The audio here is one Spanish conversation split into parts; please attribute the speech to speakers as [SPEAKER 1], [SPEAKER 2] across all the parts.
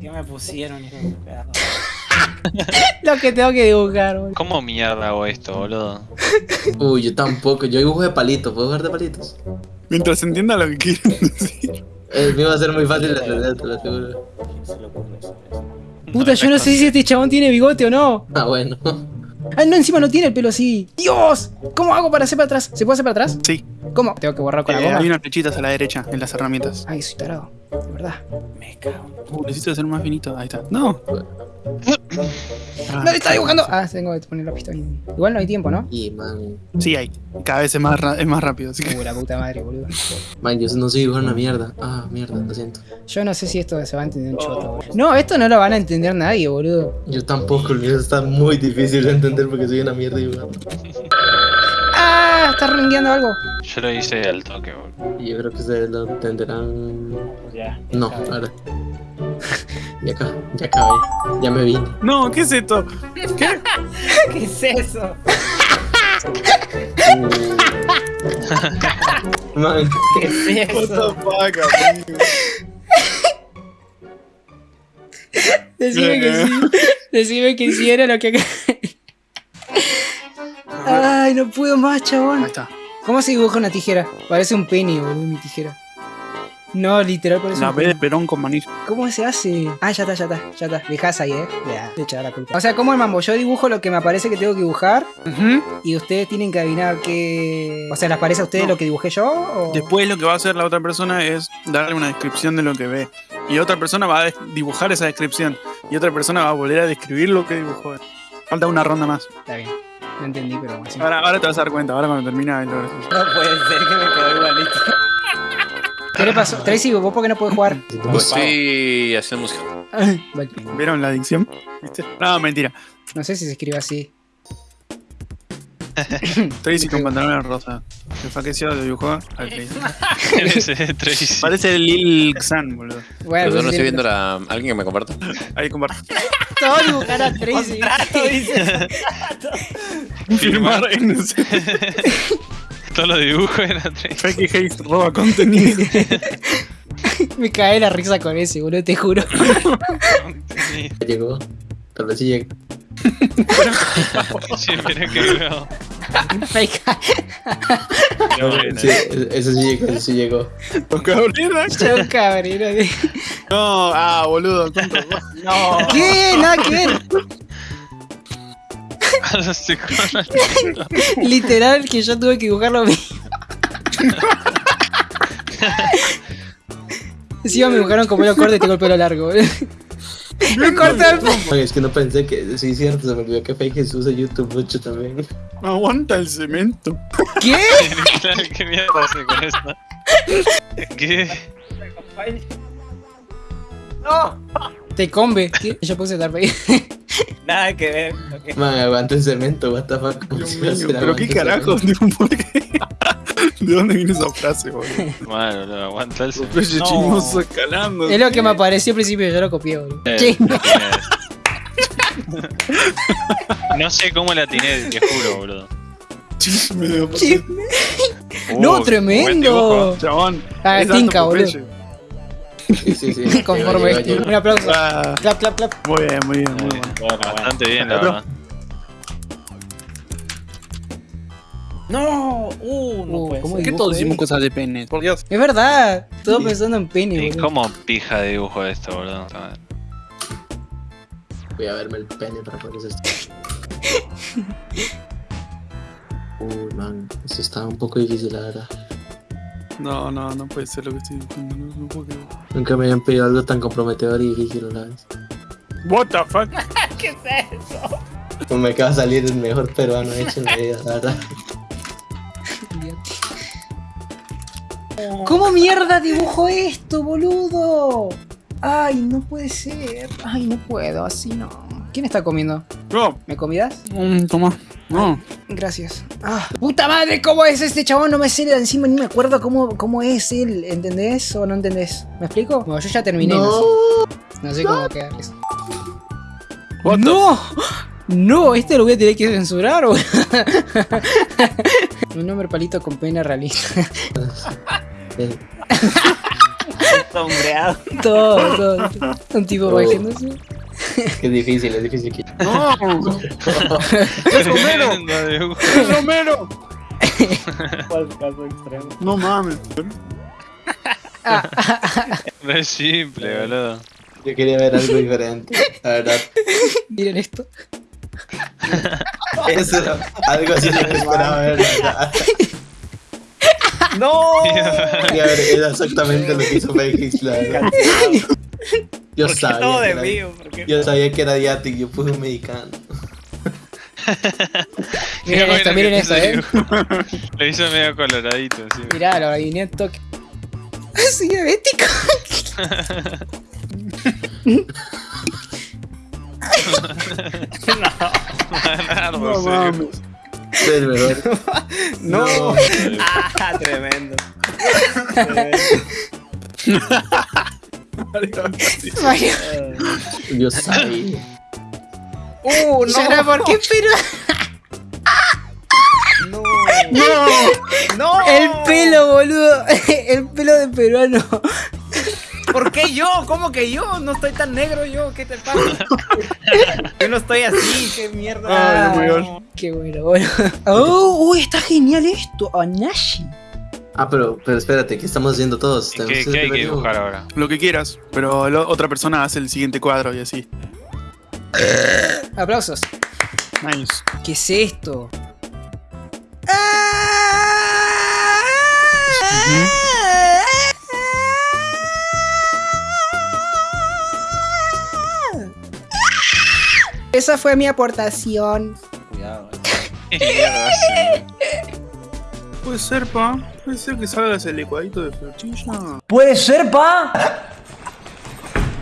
[SPEAKER 1] ¿Qué me pusieron? Lo que tengo que dibujar, boludo.
[SPEAKER 2] ¿Cómo mierda hago esto, boludo?
[SPEAKER 3] Uy, yo tampoco. Yo dibujo de palitos. ¿Puedo jugar de palitos?
[SPEAKER 4] Mientras entienda lo que quieren decir.
[SPEAKER 3] Eh, me va a ser muy fácil de entender.
[SPEAKER 1] Puta, yo no sé si este chabón tiene bigote o no.
[SPEAKER 3] Ah, bueno.
[SPEAKER 1] Ah, no, encima no tiene el pelo así. ¡Dios! ¿Cómo hago para hacer para atrás? ¿Se puede hacer para atrás?
[SPEAKER 4] Sí,
[SPEAKER 1] ¿Cómo? Tengo que borrar con la
[SPEAKER 4] eh,
[SPEAKER 1] goma.
[SPEAKER 4] hay unas flechitas a la derecha en las herramientas.
[SPEAKER 1] Ay, soy tarado. De verdad. Me cago. en-
[SPEAKER 4] Uh, necesito hacer más finito. Ahí está. No. Ah,
[SPEAKER 1] ¡No le está dibujando! Ah, tengo que poner la bien. Igual no hay tiempo, ¿no?
[SPEAKER 3] Y man.
[SPEAKER 4] Sí, hay. Cada vez es más, ra- es más rápido. Así que.
[SPEAKER 1] Uh, la puta madre, boludo.
[SPEAKER 3] Man, yo no sé dibujar una mierda. Ah, mierda, lo siento.
[SPEAKER 1] Yo no sé si esto se va a entender un choto, boludo. No, esto no lo van a entender nadie, boludo.
[SPEAKER 3] Yo tampoco, el está muy difícil de entender porque soy una mierda dibujando.
[SPEAKER 1] ¡Ah! Está rengueando algo.
[SPEAKER 2] Yo lo hice al toque, boludo.
[SPEAKER 3] Y yo creo que ustedes lo entenderán.
[SPEAKER 1] Ya.
[SPEAKER 3] No, ahora. Ya acá, ya acabé. Ya me vine.
[SPEAKER 4] No, ¿qué es esto? ¿Qué?
[SPEAKER 1] ¿Qué es eso?
[SPEAKER 3] Man,
[SPEAKER 1] ¿Qué es
[SPEAKER 4] What
[SPEAKER 1] eso?
[SPEAKER 4] the fuck, amigo.
[SPEAKER 1] Decime que sí. Decime que sí era lo que acá. Ay, no puedo más,
[SPEAKER 4] Ahí
[SPEAKER 1] chabón.
[SPEAKER 4] está.
[SPEAKER 1] ¿Cómo se dibuja una tijera? Parece un penny, boludo, mi tijera. No, literal parece
[SPEAKER 4] La
[SPEAKER 1] un
[SPEAKER 4] de. Perón con manillo.
[SPEAKER 1] ¿Cómo se hace? Ah, ya está, ya está, ya está. Dejás ahí, eh. Ya, te echará la culpa. O sea, ¿cómo el mambo? Yo dibujo lo que me parece que tengo que dibujar y ustedes tienen que adivinar qué. O sea, ¿les parece a ustedes
[SPEAKER 4] No.
[SPEAKER 1] lo que dibujé yo? O...
[SPEAKER 4] Después lo que va a hacer la otra persona es darle una descripción de lo que ve. Y otra persona va a des- dibujar esa descripción. Y otra persona va a volver a describir lo que dibujó. Falta una ronda más.
[SPEAKER 1] Está bien. No entendí, pero bueno. sí.
[SPEAKER 4] Ahora, ahora te vas a dar cuenta, ahora cuando termina es lo gracioso.
[SPEAKER 1] No puede ser que me quedó igualito. ¿Qué le pasó? Tracy, ¿vos por qué no puedes jugar?
[SPEAKER 5] Pues sí.
[SPEAKER 1] Vale.
[SPEAKER 4] ¿Vieron la adicción? ¿Viste? No, mentira.
[SPEAKER 1] No sé si se escribe así.
[SPEAKER 4] Tracy con pantalones rosa. Se faqueció, lo dibujó al Tracy. Parece Lil Xan, boludo.
[SPEAKER 1] Bueno,
[SPEAKER 5] Pero yo no estoy viendo la... ¿Alguien que me comparta?
[SPEAKER 4] Ahí comparte.
[SPEAKER 1] Todo dibujar a Tracy.
[SPEAKER 4] Firmar en ese.
[SPEAKER 2] Todos los dibujos eran Tracy.
[SPEAKER 4] Fake Haze roba contenido.
[SPEAKER 1] me cae la risa con ese, boludo, te juro.
[SPEAKER 3] ya llegó. Tal vez sí.
[SPEAKER 2] Sí, pero que luego.
[SPEAKER 1] Me cae.
[SPEAKER 2] Qué bueno.
[SPEAKER 3] Sí, eso sí llegó, eso sí llegó.
[SPEAKER 1] Cabrero. de-
[SPEAKER 4] No, ah, boludo. No.
[SPEAKER 1] ¿Qué? Nada que ver. Literal que yo tuve que dibujarlo mismo. Encima me dibujaron como lo corto y tengo el pelo largo, boludo. Me cortó el.
[SPEAKER 3] Man, es que no pensé que. Sí, cierto, se me olvidó que Fake Jesús usa YouTube mucho también.
[SPEAKER 4] Aguanta el cemento.
[SPEAKER 1] ¿Qué?
[SPEAKER 2] Claro, ¿Qué mierda hace con esto? ¿Qué?
[SPEAKER 1] Te combe. ¿Qué? Yo puse Vader.
[SPEAKER 6] Nada que ver. ok.
[SPEAKER 3] Man, aguanta el cemento, what the fuck. ¿Cómo
[SPEAKER 4] Dios mío, pero qué carajos. ¿De dónde viene esa frase, boludo?
[SPEAKER 2] Bueno, lo aguanta el
[SPEAKER 4] Los
[SPEAKER 6] No.
[SPEAKER 4] chismosos escalando.
[SPEAKER 1] Es lo que me apareció al principio, yo lo copié, boludo.
[SPEAKER 2] Eh,
[SPEAKER 1] ¿Qué?
[SPEAKER 2] No sé cómo la atiné, te juro, boludo.
[SPEAKER 4] Chisme de
[SPEAKER 1] Chisme.
[SPEAKER 2] Uh,
[SPEAKER 1] No, tremendo.
[SPEAKER 4] Chabón.
[SPEAKER 1] Ah, tinca, boludo.
[SPEAKER 3] Sí, sí, sí.
[SPEAKER 1] Conforme. Un aplauso.
[SPEAKER 4] Ah,
[SPEAKER 1] Clap, clap, clap.
[SPEAKER 4] muy bien, muy bien, muy bien.
[SPEAKER 6] Bueno.
[SPEAKER 2] Bastante bien, la verdad.
[SPEAKER 6] No, uh, no
[SPEAKER 1] Uh,
[SPEAKER 6] puede
[SPEAKER 1] ¿cómo
[SPEAKER 6] ser.
[SPEAKER 4] ¿Qué todos
[SPEAKER 1] eh?
[SPEAKER 4] hicimos cosas de pene? Por Dios.
[SPEAKER 1] Es verdad. Todo pensando en
[SPEAKER 2] ¿Y
[SPEAKER 1] boludo.
[SPEAKER 2] cómo pija de dibujo esto, boludo?
[SPEAKER 3] Voy a verme el pene para poder hacer esto. Uy, man, eso está un poco difícil, la verdad.
[SPEAKER 4] No, no, no puede ser lo que estoy diciendo. No, no puedo creer.
[SPEAKER 3] Nunca me habían pedido algo tan comprometedor y difícil a la vez.
[SPEAKER 4] What the fuck?
[SPEAKER 6] ¿Qué es eso?
[SPEAKER 3] Pues me acaba de salir el mejor peruano hecho en la vida, la verdad.
[SPEAKER 1] ¿Cómo mierda dibujo esto, boludo? Ay, no puede ser. Ay, no puedo, así no. ¿Quién está comiendo?
[SPEAKER 4] Yo,
[SPEAKER 1] ¿Me comidas?
[SPEAKER 4] mm, toma. No.
[SPEAKER 1] Gracias. Ah, puta madre, ¿cómo es este chabón? No me sé de encima ni me acuerdo cómo, cómo es él. ¿Entendés o no entendés? ¿Me explico? Bueno, yo ya terminé. No,
[SPEAKER 3] No.
[SPEAKER 1] no sé cómo quedarles. ¡No! No, este lo voy a tener que censurar. Un nombre palito con pena realista.
[SPEAKER 6] Sombreado.
[SPEAKER 1] todo, todo. Un tipo
[SPEAKER 3] Oh.
[SPEAKER 1] bajándose.
[SPEAKER 3] Qué difícil, es difícil que.
[SPEAKER 4] No. ¡Es
[SPEAKER 2] dibujo.
[SPEAKER 4] ¡Es Romero!
[SPEAKER 6] ¿Cuál caso extremo?
[SPEAKER 4] No mames.
[SPEAKER 2] Re simple, boludo.
[SPEAKER 3] Yo quería ver algo diferente. La verdad.
[SPEAKER 1] Miren esto.
[SPEAKER 3] Eso algo así lo que esperaba ver. la verdad.
[SPEAKER 6] ¡No!
[SPEAKER 3] Y a ver, era exactamente lo que hizo Felix, la verdad. Yo
[SPEAKER 6] ¿Por qué todo
[SPEAKER 3] sabía. Yo sabía que era Diatic, yo puse un mexicano.
[SPEAKER 1] Miren esto, miren esto, eh.
[SPEAKER 2] Lo hizo medio coloradito, sí.
[SPEAKER 1] Mirá, lo adiviné en toque. Soy diabético.
[SPEAKER 2] Leonardo,
[SPEAKER 4] No
[SPEAKER 2] sí.
[SPEAKER 4] mames.
[SPEAKER 3] Es verdad.
[SPEAKER 6] No. Ah, tremendo. Tremendo.
[SPEAKER 1] Mario.
[SPEAKER 3] Yo sabía.
[SPEAKER 6] ¡Uh, no!
[SPEAKER 1] Yara, ¿por qué pero
[SPEAKER 6] ¡No! ¡No! ¡No!
[SPEAKER 1] El pelo, boludo. El pelo de peruano.
[SPEAKER 6] ¿Por qué yo? ¿Cómo que yo? No estoy tan negro yo. ¿Qué te pasa? Yo no estoy así. ¿Qué mierda?
[SPEAKER 4] Ay,
[SPEAKER 1] Ah. Qué bueno, bueno. Oh, uy, está genial esto. Anashi.
[SPEAKER 3] Ah, pero, pero espérate, ¿qué estamos haciendo todos?
[SPEAKER 2] ¿Qué, qué hay que dibujar ahora?
[SPEAKER 4] Lo que quieras, pero la otra persona hace el siguiente cuadro y así.
[SPEAKER 1] Aplausos.
[SPEAKER 4] Nice.
[SPEAKER 1] ¿Qué es esto? Esa fue mi aportación.
[SPEAKER 6] Cuidado.
[SPEAKER 2] ¿Qué mierda hace?
[SPEAKER 4] Puede ser, pa. Puede ser que salgas el licuadito de flechilla.
[SPEAKER 7] Puede ser, pa.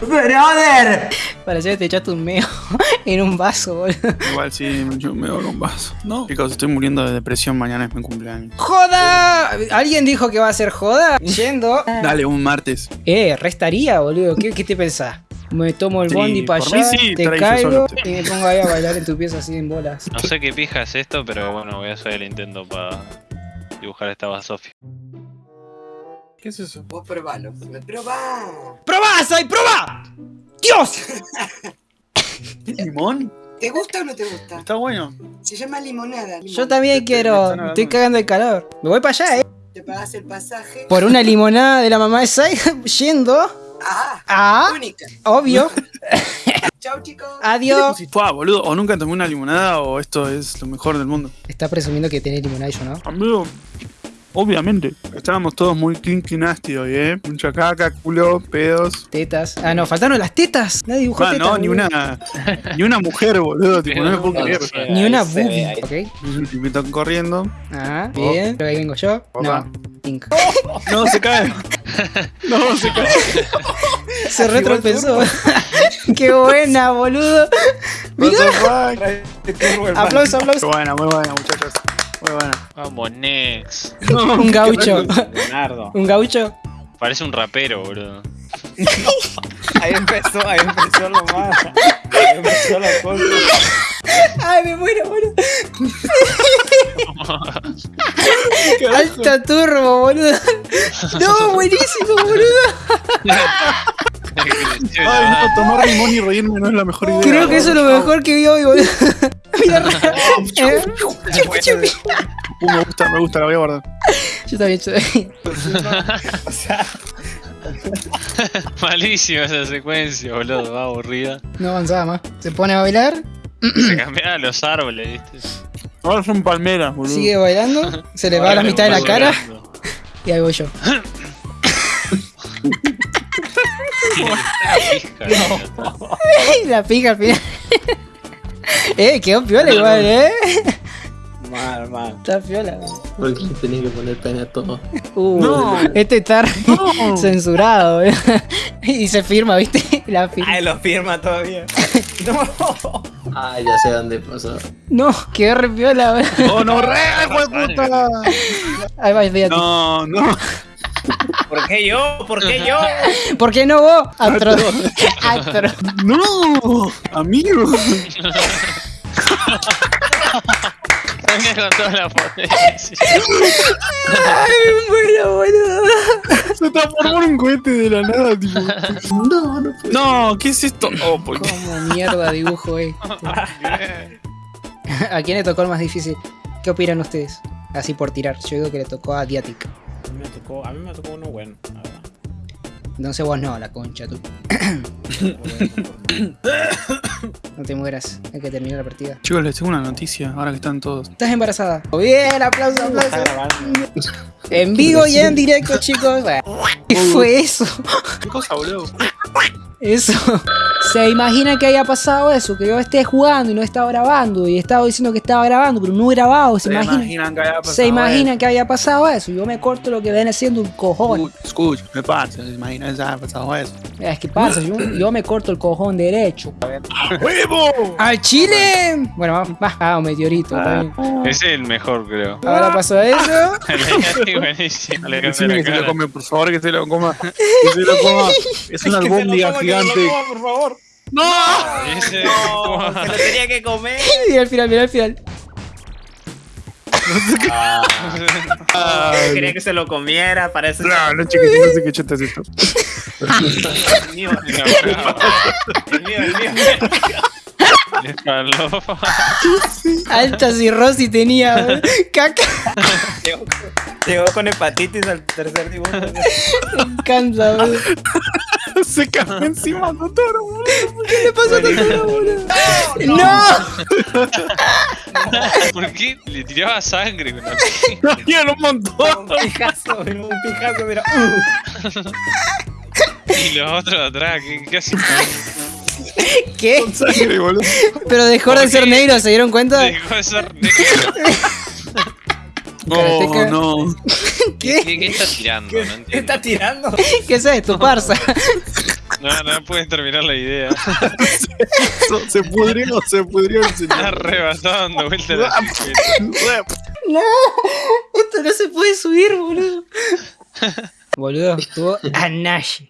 [SPEAKER 7] Brother.
[SPEAKER 1] Parecía que te echaste un meo en un vaso, boludo.
[SPEAKER 4] Igual sí, yo me doy un vaso. No. Chicos, estoy muriendo de depresión. Mañana es mi cumpleaños.
[SPEAKER 1] ¡Joda! ¿Alguien dijo que va a ser joda? Yendo.
[SPEAKER 4] Dale, un martes.
[SPEAKER 1] Eh, restaría, boludo. ¿Qué, qué te pensás? Me tomo el
[SPEAKER 4] Sí,
[SPEAKER 1] bondi para allá,
[SPEAKER 4] sí,
[SPEAKER 1] te caigo y me pongo ahí a bailar en tu pieza así en bolas.
[SPEAKER 2] No sé qué pija es esto, pero bueno, voy a hacer el intento para dibujar esta basofia.
[SPEAKER 4] ¿Qué es eso?
[SPEAKER 8] Vos probalo. Probá.
[SPEAKER 1] ¡Probá, Sai, probá! ¡Dios!
[SPEAKER 4] ¿Limón?
[SPEAKER 8] ¿Te gusta o no te gusta?
[SPEAKER 4] Está bueno.
[SPEAKER 8] Se llama limonada. limón.
[SPEAKER 1] Yo también
[SPEAKER 4] Te-
[SPEAKER 1] quiero. Estoy cagando de calor. Me voy para allá, eh.
[SPEAKER 8] Te pagas el pasaje.
[SPEAKER 1] Por una limonada de la mamá de Sai, yendo.
[SPEAKER 8] Ah,
[SPEAKER 1] Ah,
[SPEAKER 8] única.
[SPEAKER 1] obvio.
[SPEAKER 8] Chao, chicos.
[SPEAKER 1] Adiós.
[SPEAKER 4] Fua, boludo, o nunca tomé una limonada o esto es lo mejor del mundo.
[SPEAKER 1] Está presumiendo que tiene limonada y yo no.
[SPEAKER 4] Amigo, obviamente. Estábamos todos muy kinky nasty hoy, ¿eh? Mucha caca, culo, pedos.
[SPEAKER 1] Tetas. Ah, no, faltaron las tetas. Nadie dibujó
[SPEAKER 4] Ah,
[SPEAKER 1] tetas.
[SPEAKER 4] no, ni
[SPEAKER 1] boludo.
[SPEAKER 4] una, ni una mujer, boludo. Tipo, no me puedo creer.
[SPEAKER 1] Ni una boobie. Ok.
[SPEAKER 4] Me están corriendo.
[SPEAKER 1] Ah, bien. Pero ahí vengo yo.
[SPEAKER 4] Opa.
[SPEAKER 1] No. Pink.
[SPEAKER 4] No, se cae. No, se cae.
[SPEAKER 1] Se retropezó. Qué buena, boludo.
[SPEAKER 4] Fuck?
[SPEAKER 1] Aplauso, aplauso.
[SPEAKER 4] Muy buena, muy buena, muchachos.
[SPEAKER 2] Vamos, Nex.
[SPEAKER 1] Un gaucho.
[SPEAKER 6] Leonardo.
[SPEAKER 1] Un gaucho.
[SPEAKER 2] Parece un rapero, boludo.
[SPEAKER 6] Ahí empezó, ahí empezó lo más. Ahí empezó la cosa.
[SPEAKER 1] Ay, me muero, boludo. Alta turbo, boludo. No, buenísimo, boludo.
[SPEAKER 4] Ay, no, tomar limón y reírme no es la mejor idea.
[SPEAKER 1] Creo que eso es lo mejor que vi hoy, boludo. Mira.
[SPEAKER 4] Uh, me gusta, me gusta, la voy a guardar.
[SPEAKER 1] Yo también, yo también.
[SPEAKER 6] O sea,
[SPEAKER 2] Malísima esa secuencia, boludo. Va aburrida.
[SPEAKER 1] No avanzaba más. Se pone a bailar,
[SPEAKER 2] Se cambiaban los árboles, viste.
[SPEAKER 4] Ahora son palmeras, boludo.
[SPEAKER 1] sigue bailando, se le va a la mitad de la cara y ahí voy yo. La pica al final. eh, quedó piola igual, eh.
[SPEAKER 6] mal, mal.
[SPEAKER 1] Está piola.
[SPEAKER 3] Porque le tenía que poner pena a todo.
[SPEAKER 1] Uh,
[SPEAKER 4] No.
[SPEAKER 1] este está censurado, boludo. Y se firma, ¿viste? La firma.
[SPEAKER 6] Ay, lo firma todavía. No.
[SPEAKER 3] Ah, ya sé dónde pasó.
[SPEAKER 1] No, quedó re piola, boludo.
[SPEAKER 4] ¡Oh, no, re, hijo de puta!
[SPEAKER 1] Ahí va, fíjate.
[SPEAKER 4] No, no.
[SPEAKER 6] ¿Por qué yo? ¿Por qué yo?
[SPEAKER 1] ¿Por qué no vos? Atro. Atro.
[SPEAKER 4] ¡No! Amigo.
[SPEAKER 2] Venga con toda la potencia.
[SPEAKER 1] Bueno, boludo.
[SPEAKER 4] Se transformó en un cohete de la nada, tipo.
[SPEAKER 3] No, no puede.
[SPEAKER 4] No, ¿qué es esto? Oh, por qué.
[SPEAKER 1] Como mierda dibujo, eh. ¿A quién le tocó el más difícil? ¿Qué opinan ustedes? Así por tirar. Yo digo que le tocó a Diatic.
[SPEAKER 6] A mí me tocó, a mí me tocó uno bueno. la verdad.
[SPEAKER 1] Entonces vos no, la concha tú. No te mueras. Hay que terminar la partida.
[SPEAKER 4] Chicos, les tengo una noticia, ahora que están todos.
[SPEAKER 1] Estás embarazada. Bien, aplauso, aplauso.
[SPEAKER 6] grabando.
[SPEAKER 1] En vivo y en directo, chicos. ¿Qué fue eso?
[SPEAKER 4] ¿Qué cosa, boludo?
[SPEAKER 1] Eso. ¿Se imagina que haya pasado eso? Que yo esté jugando y no estaba grabando. Y estaba diciendo que estaba grabando, pero no he grabado. ¿Se,
[SPEAKER 4] ¿Se
[SPEAKER 1] imagina?
[SPEAKER 4] imaginan que haya pasado
[SPEAKER 1] ¿Se imaginan que haya pasado eso? Yo me corto lo que viene siendo un cojón.
[SPEAKER 4] Escucha, me pasa, ¿se imaginan que haya pasado eso?
[SPEAKER 1] Es que pasa, yo, yo me corto el cojón derecho.
[SPEAKER 4] ¡Huevo!
[SPEAKER 1] ¡Al Chile! Bueno, ah, un meteorito. bien.
[SPEAKER 2] Ese es el mejor, creo.
[SPEAKER 1] Ahora pasó eso.
[SPEAKER 2] Buenísimo. Le
[SPEAKER 4] que se lo come, por favor, que se lo coma. Que se lo coma. Es una albóndiga
[SPEAKER 6] lo
[SPEAKER 4] gigante.
[SPEAKER 6] coma, por favor.
[SPEAKER 4] ¡No!
[SPEAKER 6] No, se lo tenía que comer.
[SPEAKER 1] Mira al final, mira al final.
[SPEAKER 4] Ay,
[SPEAKER 6] Quería que se lo comiera, parece.
[SPEAKER 4] No, no, chiquito, no sé qué chota es esto.
[SPEAKER 6] El mío, el mío, el mío.
[SPEAKER 2] Le faló.
[SPEAKER 1] Alta cirrosis tenía. Caca.
[SPEAKER 6] Llegó, con hepatitis al tercer dibujo.
[SPEAKER 1] Me encanta, boludo.
[SPEAKER 4] Se cagó encima, Totoro, boludo.
[SPEAKER 1] ¿Qué le pasó a Totoro, boludo? ¡No!
[SPEAKER 2] ¿Por qué le tiraba sangre pica?
[SPEAKER 4] Quiero un montón.
[SPEAKER 6] Un pijazo, un pijazo, mira.
[SPEAKER 2] Y los otros atrás, ¿qué, qué hacen?
[SPEAKER 1] ¿Qué?
[SPEAKER 4] Con sangre, boludo.
[SPEAKER 1] Pero dejó de ser negro, ¿se dieron cuenta?
[SPEAKER 2] Dejó de ser negro.
[SPEAKER 1] Karateca.
[SPEAKER 4] No, no.
[SPEAKER 2] ¿Qué, qué está tirando? No
[SPEAKER 6] ¿Qué
[SPEAKER 2] entiendo.
[SPEAKER 6] está tirando?
[SPEAKER 1] ¿Qué es esto, parsa?
[SPEAKER 2] No, no puedes terminar la idea.
[SPEAKER 4] Se- Se pudrió, se pudrió el
[SPEAKER 2] Está
[SPEAKER 4] señor.
[SPEAKER 2] rebasado dando vueltas la
[SPEAKER 1] No, esto no se puede subir, boludo. Boludo, estuvo a Nash.